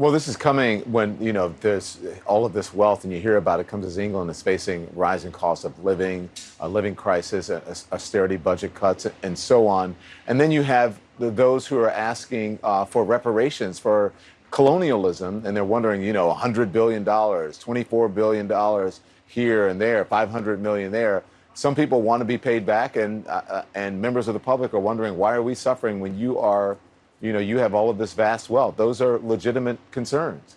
Well, this is coming when, you know, there's all of this wealth and you hear about it comes as England is facing rising costs of living, a living crisis, austerity budget cuts, and so on. And then you have those who are asking uh, for reparations for colonialism, and they're wondering, you know, $100 billion, $24 billion here and there, 500 million there. Some people want to be paid back, and, uh, uh, and members of the public are wondering, why are we suffering when you are you know, you have all of this vast wealth. Those are legitimate concerns.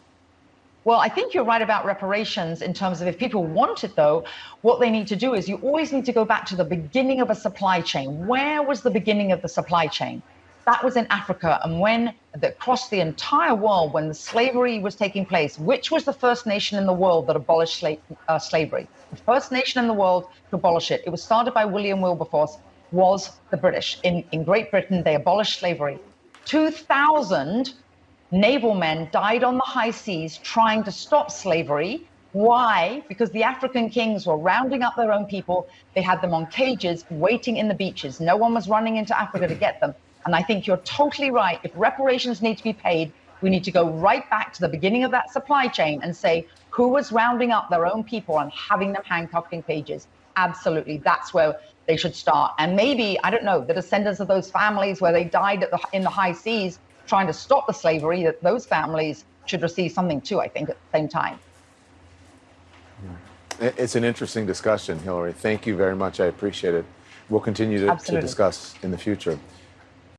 Well, I think you're right about reparations in terms of if people want it, though, what they need to do is you always need to go back to the beginning of a supply chain. Where was the beginning of the supply chain? That was in Africa. And when that across the entire world, when the slavery was taking place, which was the first nation in the world that abolished sla uh, slavery? The first nation in the world to abolish it. It was started by William Wilberforce, was the British. In, in Great Britain, they abolished slavery. 2,000 naval men died on the high seas trying to stop slavery. Why? Because the African kings were rounding up their own people. They had them on cages waiting in the beaches. No one was running into Africa to get them. And I think you're totally right. If reparations need to be paid, we need to go right back to the beginning of that supply chain and say who was rounding up their own people and having them handcuffed in cages. Absolutely. That's where they should start. And maybe, I don't know, the descendants of those families where they died the, in the high seas trying to stop the slavery, that those families should receive something too, I think, at the same time. It's an interesting discussion, Hillary. Thank you very much. I appreciate it. We'll continue to, to discuss in the future.